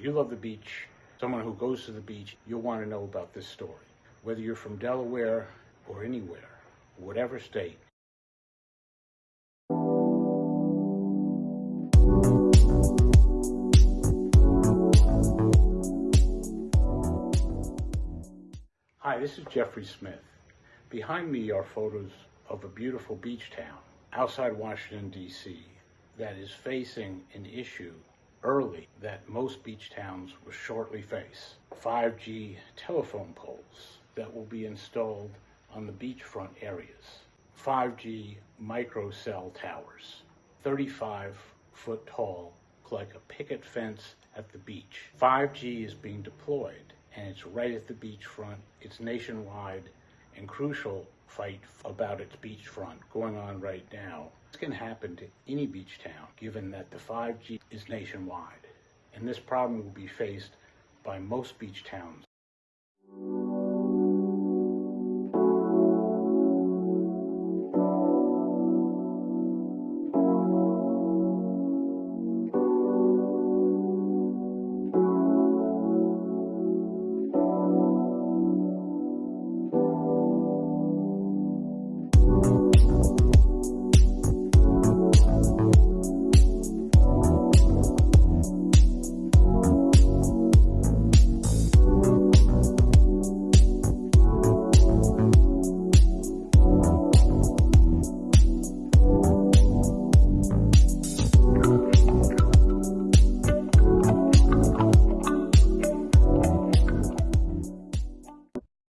You love the beach, someone who goes to the beach, you'll want to know about this story. Whether you're from Delaware or anywhere, whatever state, Hi, this is Jeffrey Smith. Behind me are photos of a beautiful beach town outside Washington, D.C. that is facing an issue early that most beach towns will shortly face 5G telephone poles that will be installed on the beachfront areas, 5G microcell towers, 35 foot tall, like a picket fence at the beach. 5G is being deployed and it's right at the beachfront. It's nationwide and crucial fight about its beachfront going on right now. Can happen to any beach town given that the 5G is nationwide. And this problem will be faced by most beach towns.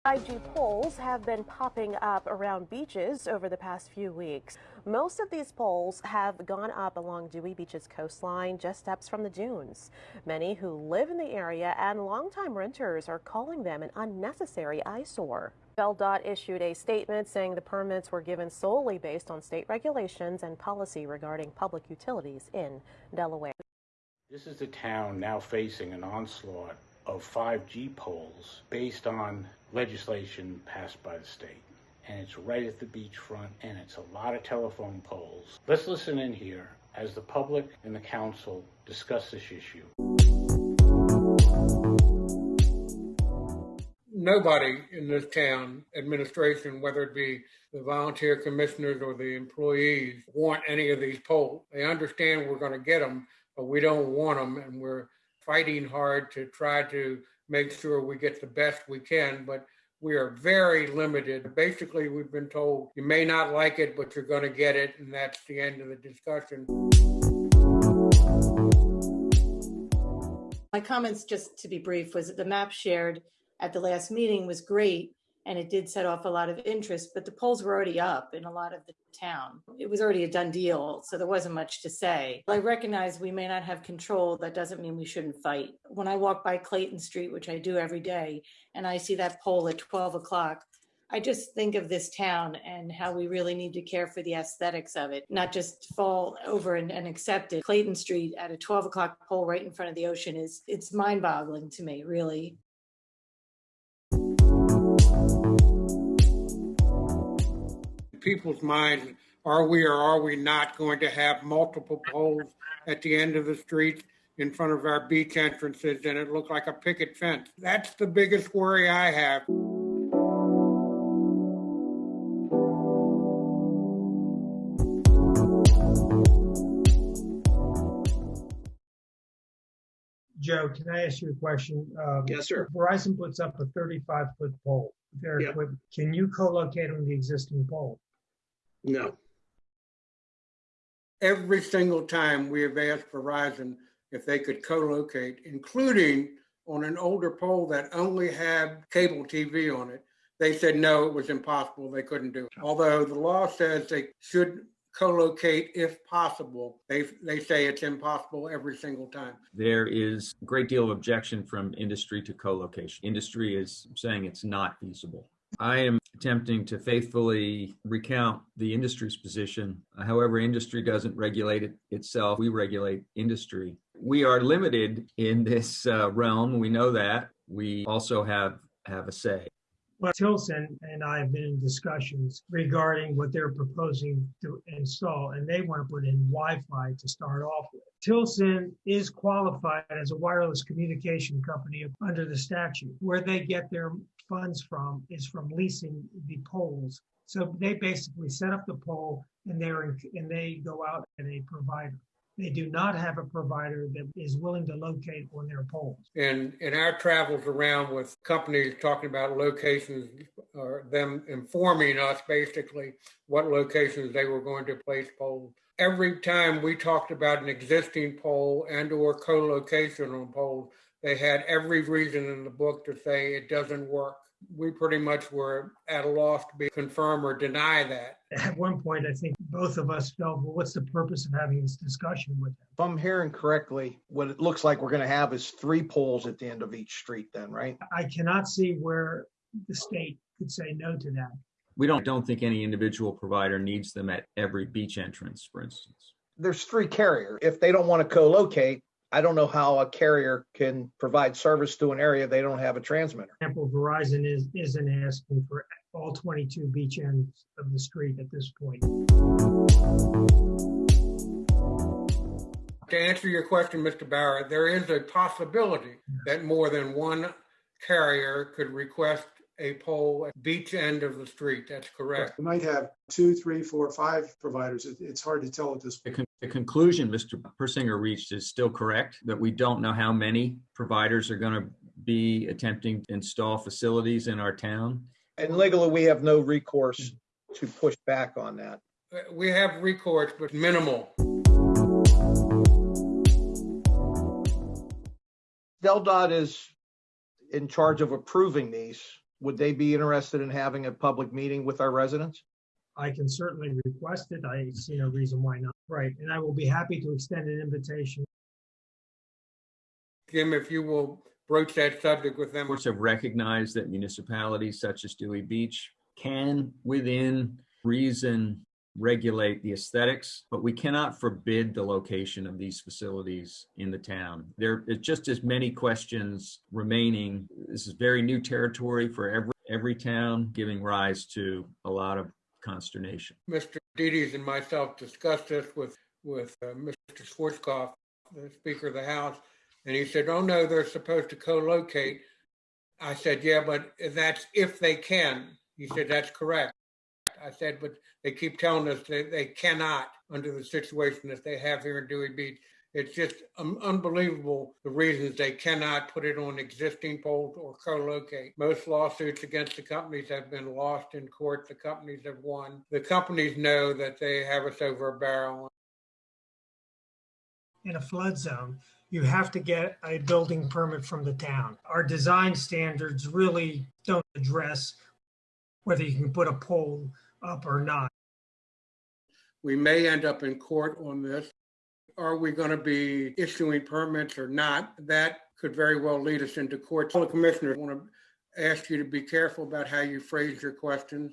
Five G poles have been popping up around beaches over the past few weeks. Most of these poles have gone up along Dewey Beach's coastline, just steps from the dunes. Many who live in the area and longtime renters are calling them an unnecessary eyesore. DOT issued a statement saying the permits were given solely based on state regulations and policy regarding public utilities in Delaware. This is the town now facing an onslaught of 5G poles based on legislation passed by the state. And it's right at the beachfront, and it's a lot of telephone poles. Let's listen in here as the public and the council discuss this issue. Nobody in this town administration, whether it be the volunteer commissioners or the employees, want any of these poles. They understand we're going to get them, but we don't want them, and we're fighting hard to try to make sure we get the best we can, but we are very limited. Basically, we've been told you may not like it, but you're going to get it, and that's the end of the discussion. My comments, just to be brief, was that the map shared at the last meeting was great and it did set off a lot of interest, but the poles were already up in a lot of the town. It was already a done deal, so there wasn't much to say. I recognize we may not have control. That doesn't mean we shouldn't fight. When I walk by Clayton Street, which I do every day, and I see that pole at 12 o'clock, I just think of this town and how we really need to care for the aesthetics of it, not just fall over and, and accept it. Clayton Street at a 12 o'clock pole right in front of the ocean is, it's mind boggling to me, really. People's minds are we or are we not going to have multiple poles at the end of the street in front of our beach entrances and it looked like a picket fence? That's the biggest worry I have. Joe, can I ask you a question? Um, yes, sir. Verizon puts up a 35 foot pole. Their Yep. equipment. Can you co-locate on the existing pole? No. Every single time we have asked Verizon if they could co-locate, including on an older pole that only had cable TV on it, they said no, it was impossible. They couldn't do it. Although the law says they should co-locate if possible, they they say it's impossible every single time. There is a great deal of objection from industry to co-location. Industry is saying it's not feasible. I am attempting to faithfully recount the industry's position. However, industry doesn't regulate it itself. We regulate industry. We are limited in this uh, realm. We know that. We also have have a say. Well, Tilson and I have been in discussions regarding what they're proposing to install, and they want to put in Wi-Fi to start off with. Tilson is qualified as a wireless communication company under the statute. Where they get their funds from is from leasing the poles. So they basically set up the pole and they're, and they go out and a provider. They do not have a provider that is willing to locate on their poles. And in our travels around with companies talking about locations, or them informing us basically what locations they were going to place poles. Every time we talked about an existing pole and or co-location on poles, they had every reason in the book to say it doesn't work. We pretty much were at a loss to be confirm or deny that. At one point, I think both of us felt, well, what's the purpose of having this discussion with them? If I'm hearing correctly, what it looks like we're gonna have is three poles at the end of each street then, right? I cannot see where the state could say no to that. We don't, don't think any individual provider needs them at every beach entrance, for instance. There's three carriers. If they don't want to co-locate, I don't know how a carrier can provide service to an area they don't have a transmitter. example, Verizon is, isn't asking for all 22 beach ends of the street at this point. To answer your question, Mr. Barrett, there is a possibility that more than one carrier could request a pole at beach end of the street. That's correct. We might have two, three, four, five providers. It- It's hard to tell at this The, point. con- the conclusion Mr. Persinger reached is still correct, that we don't know how many providers are going to be attempting to install facilities in our town. And legally, we have no recourse to push back on that. We have recourse, but minimal. DelDOT is in charge of approving these. Would they be interested in having a public meeting with our residents? I can certainly request it. I see no reason why not. Right, and I will be happy to extend an invitation. Jim, if you will broach that subject with them. Courts have recognized that municipalities such as Dewey Beach can, within reason, regulate the aesthetics, but we cannot forbid the location of these facilities in the town. There are just as many questions remaining. This is very new territory for every, every town, giving rise to a lot of consternation. Mr. Dedes and myself discussed this with, with uh, Mr. Schwartzkopf, the Speaker of the House, and he said, oh, no, they're supposed to co-locate. I said, yeah, but that's if they can. He said, that's correct. I said, but they keep telling us that they cannot under the situation that they have here in Dewey Beach. It's just um, unbelievable the reasons they cannot put it on existing poles or co-locate. Most lawsuits against the companies have been lost in court. The companies have won. The companies know that they have us over a barrel. In a flood zone, you have to get a building permit from the town. Our design standards really don't address whether you can put a pole up or not. We may end up in court on this. Are we going to be issuing permits or not? That could very well lead us into court. So, Commissioner, I want to ask you to be careful about how you phrase your questions.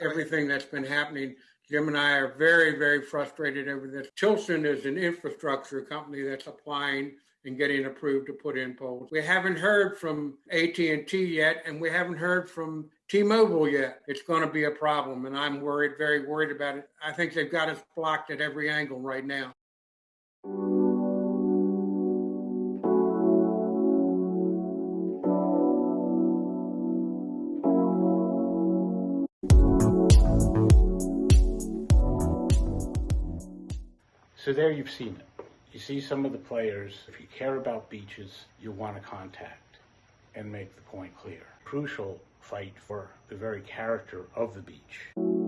Everything that's been happening, Jim and I are very, very frustrated over this. Tilson is an infrastructure company that's applying and getting approved to put in poles. We haven't heard from AT&T yet, and we haven't heard from T-Mobile yet. It's going to be a problem, and I'm worried, very worried about it. I think they've got us blocked at every angle right now. So there you've seen it. You see some of the players. If you care about beaches, you want to contact and make the point clear. Crucial fight for the very character of the beach.